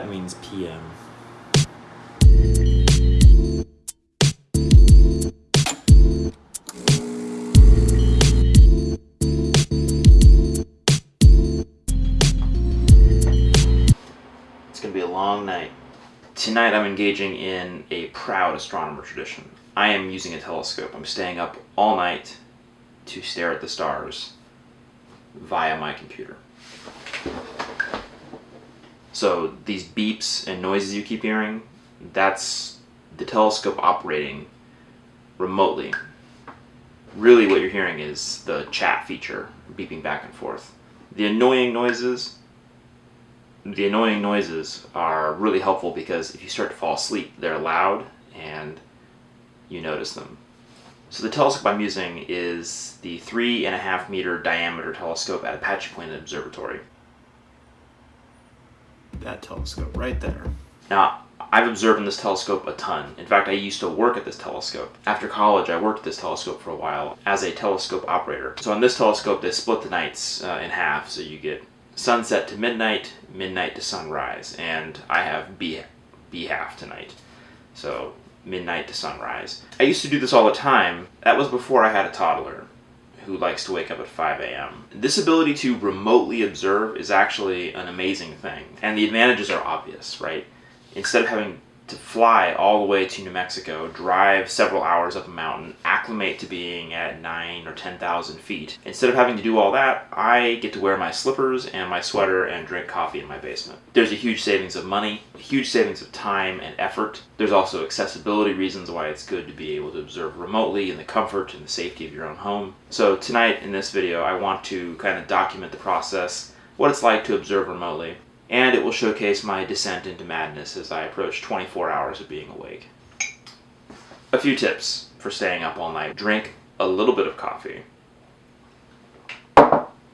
That means PM. It's gonna be a long night. Tonight I'm engaging in a proud astronomer tradition. I am using a telescope. I'm staying up all night to stare at the stars via my computer. So these beeps and noises you keep hearing, that's the telescope operating remotely. Really what you're hearing is the chat feature beeping back and forth. The annoying noises, the annoying noises are really helpful because if you start to fall asleep, they're loud and you notice them. So the telescope I'm using is the three and a half meter diameter telescope at Apache Point Observatory. That telescope right there. Now, I've observed in this telescope a ton. In fact, I used to work at this telescope. After college, I worked at this telescope for a while as a telescope operator. So on this telescope, they split the nights uh, in half. So you get sunset to midnight, midnight to sunrise, and I have B, B half tonight. So midnight to sunrise. I used to do this all the time. That was before I had a toddler who likes to wake up at 5 a.m. This ability to remotely observe is actually an amazing thing. And the advantages are obvious, right? Instead of having to fly all the way to New Mexico, drive several hours up a mountain, acclimate to being at 9 or 10,000 feet. Instead of having to do all that, I get to wear my slippers and my sweater and drink coffee in my basement. There's a huge savings of money, huge savings of time and effort. There's also accessibility reasons why it's good to be able to observe remotely in the comfort and the safety of your own home. So tonight in this video, I want to kind of document the process, what it's like to observe remotely, and it will showcase my descent into madness as I approach 24 hours of being awake. A few tips for staying up all night. Drink a little bit of coffee.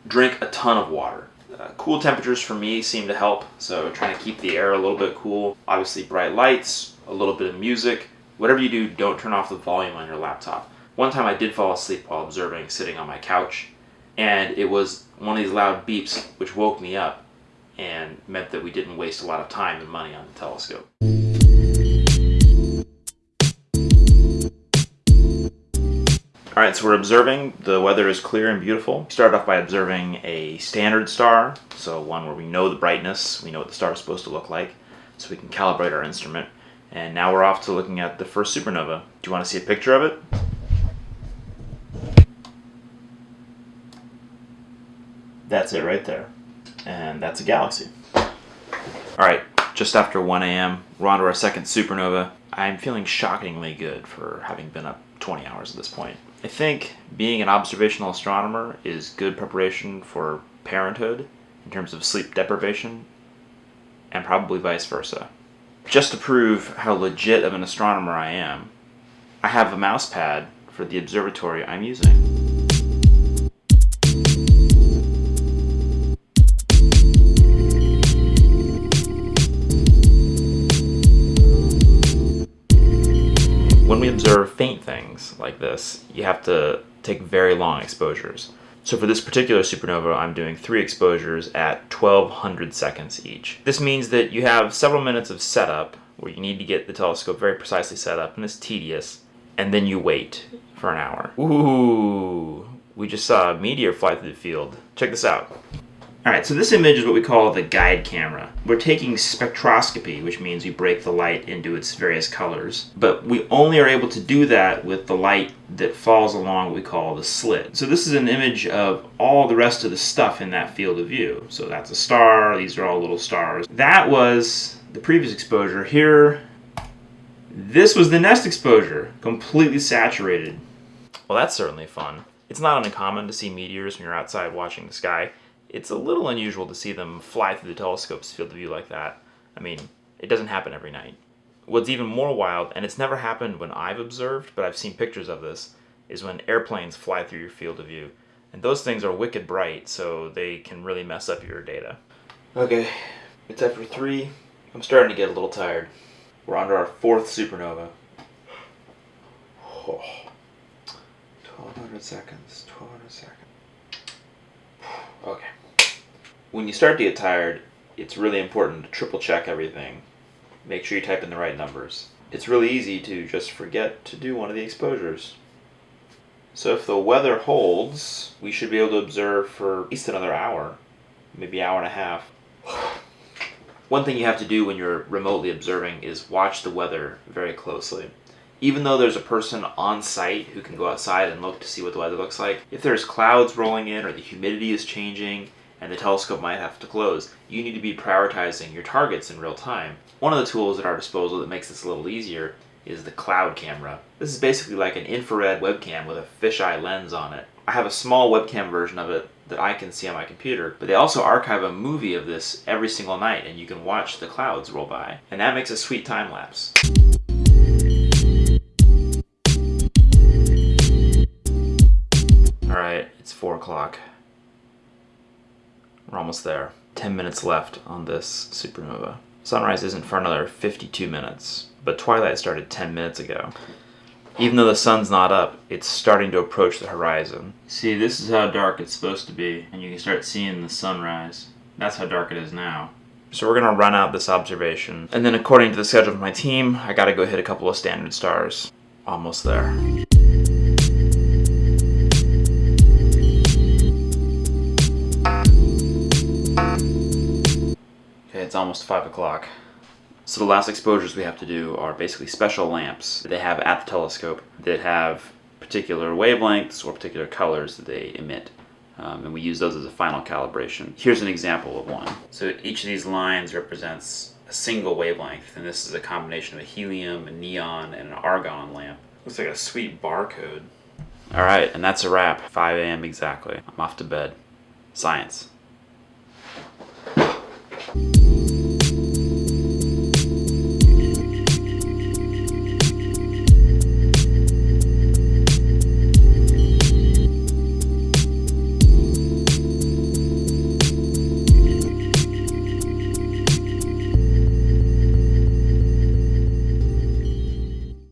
Drink a ton of water. Uh, cool temperatures for me seem to help, so trying to keep the air a little bit cool. Obviously bright lights, a little bit of music. Whatever you do, don't turn off the volume on your laptop. One time I did fall asleep while observing sitting on my couch, and it was one of these loud beeps which woke me up and meant that we didn't waste a lot of time and money on the telescope. Alright, so we're observing. The weather is clear and beautiful. We start off by observing a standard star, so one where we know the brightness, we know what the star is supposed to look like, so we can calibrate our instrument. And now we're off to looking at the first supernova. Do you want to see a picture of it? That's it right there and that's a galaxy. Alright, just after 1 a.m., we're on to our second supernova. I'm feeling shockingly good for having been up 20 hours at this point. I think being an observational astronomer is good preparation for parenthood in terms of sleep deprivation, and probably vice versa. Just to prove how legit of an astronomer I am, I have a mouse pad for the observatory I'm using. Observe faint things like this, you have to take very long exposures. So for this particular supernova, I'm doing three exposures at 1200 seconds each. This means that you have several minutes of setup where you need to get the telescope very precisely set up, and it's tedious, and then you wait for an hour. Ooh, we just saw a meteor fly through the field. Check this out. Alright, so this image is what we call the guide camera. We're taking spectroscopy, which means we break the light into its various colors, but we only are able to do that with the light that falls along what we call the slit. So this is an image of all the rest of the stuff in that field of view. So that's a star, these are all little stars. That was the previous exposure. Here, this was the next exposure, completely saturated. Well, that's certainly fun. It's not uncommon to see meteors when you're outside watching the sky it's a little unusual to see them fly through the telescope's field of view like that. I mean, it doesn't happen every night. What's even more wild, and it's never happened when I've observed, but I've seen pictures of this, is when airplanes fly through your field of view. And those things are wicked bright, so they can really mess up your data. Okay, it's after 3. I'm starting to get a little tired. We're on to our fourth supernova. Oh. 1200 seconds, 1200 seconds. Okay when you start to get tired, it's really important to triple check everything. Make sure you type in the right numbers. It's really easy to just forget to do one of the exposures. So if the weather holds, we should be able to observe for at least another hour, maybe hour and a half. One thing you have to do when you're remotely observing is watch the weather very closely. Even though there's a person on site who can go outside and look to see what the weather looks like, if there's clouds rolling in or the humidity is changing and the telescope might have to close, you need to be prioritizing your targets in real time. One of the tools at our disposal that makes this a little easier is the cloud camera. This is basically like an infrared webcam with a fisheye lens on it. I have a small webcam version of it that I can see on my computer, but they also archive a movie of this every single night and you can watch the clouds roll by. And that makes a sweet time lapse. Alright, it's 4 o'clock. We're almost there. 10 minutes left on this supernova. Sunrise isn't for another 52 minutes, but twilight started 10 minutes ago. Even though the sun's not up, it's starting to approach the horizon. See, this is how dark it's supposed to be, and you can start seeing the sunrise. That's how dark it is now. So we're gonna run out this observation, and then according to the schedule of my team, I gotta go hit a couple of standard stars. Almost there. Almost 5 o'clock. So the last exposures we have to do are basically special lamps they have at the telescope that have particular wavelengths or particular colors that they emit. Um, and we use those as a final calibration. Here's an example of one. So each of these lines represents a single wavelength, and this is a combination of a helium, a neon, and an argon lamp. Looks like a sweet barcode. Alright, and that's a wrap. 5 a.m. exactly. I'm off to bed. Science.